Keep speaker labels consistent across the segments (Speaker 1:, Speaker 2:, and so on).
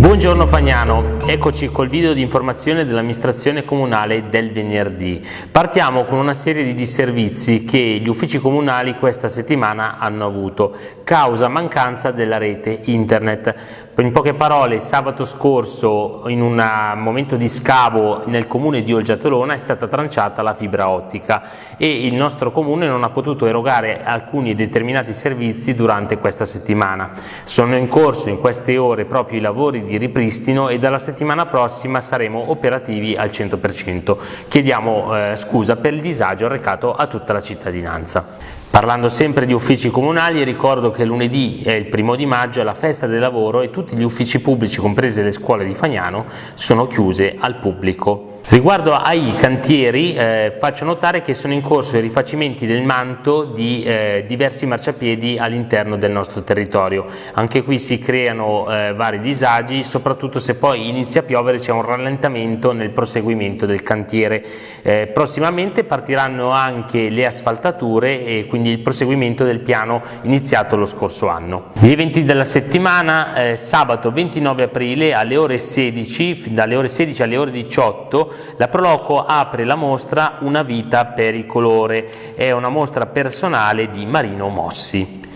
Speaker 1: Buongiorno Fagnano, eccoci col video di informazione dell'amministrazione comunale del venerdì. Partiamo con una serie di disservizi che gli uffici comunali questa settimana hanno avuto, causa mancanza della rete internet. In poche parole, sabato scorso, in un momento di scavo nel comune di Olgiatolona, è stata tranciata la fibra ottica e il nostro comune non ha potuto erogare alcuni determinati servizi durante questa settimana. Sono in corso in queste ore proprio i lavori di ripristino e dalla settimana prossima saremo operativi al 100%. Chiediamo eh, scusa per il disagio arrecato a tutta la cittadinanza. Parlando sempre di uffici comunali, ricordo che lunedì è il primo di maggio, è la festa del lavoro e tutti gli uffici pubblici, comprese le scuole di Fagnano, sono chiuse al pubblico. Riguardo ai cantieri eh, faccio notare che sono in corso i rifacimenti del manto di eh, diversi marciapiedi all'interno del nostro territorio. Anche qui si creano eh, vari disagi, soprattutto se poi inizia a piovere c'è un rallentamento nel proseguimento del cantiere. Eh, prossimamente partiranno anche le asfaltature e quindi il proseguimento del piano iniziato lo scorso anno. Gli eventi della settimana, eh, sabato 29 aprile alle ore 16, dalle ore 16 alle ore 18 la Proloco apre la mostra Una vita per il colore, è una mostra personale di Marino Mossi.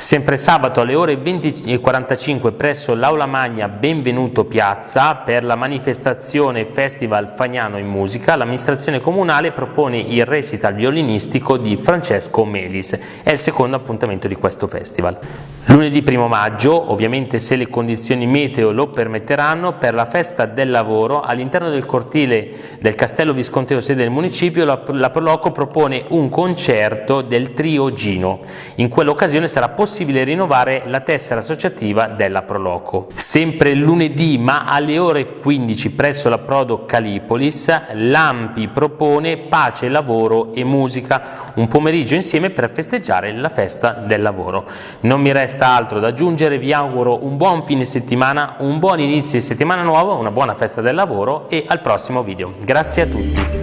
Speaker 1: Sempre sabato alle ore 20.45 presso l'Aula Magna Benvenuto Piazza per la manifestazione Festival Fagnano in Musica l'amministrazione comunale propone il recital violinistico di Francesco Melis, è il secondo appuntamento di questo festival. Lunedì 1 maggio, ovviamente se le condizioni meteo lo permetteranno, per la festa del lavoro all'interno del cortile del Castello Visconteo sede del municipio la, Proloco propone un concerto del trio Gino. In quell'occasione sarà possibile possibile rinnovare la tessera associativa della Proloco. Sempre lunedì ma alle ore 15 presso la Prodo Calipolis l'Ampi propone pace, lavoro e musica, un pomeriggio insieme per festeggiare la festa del lavoro. Non mi resta altro da aggiungere, vi auguro un buon fine settimana, un buon inizio di settimana nuova, una buona festa del lavoro e al prossimo video. Grazie a tutti.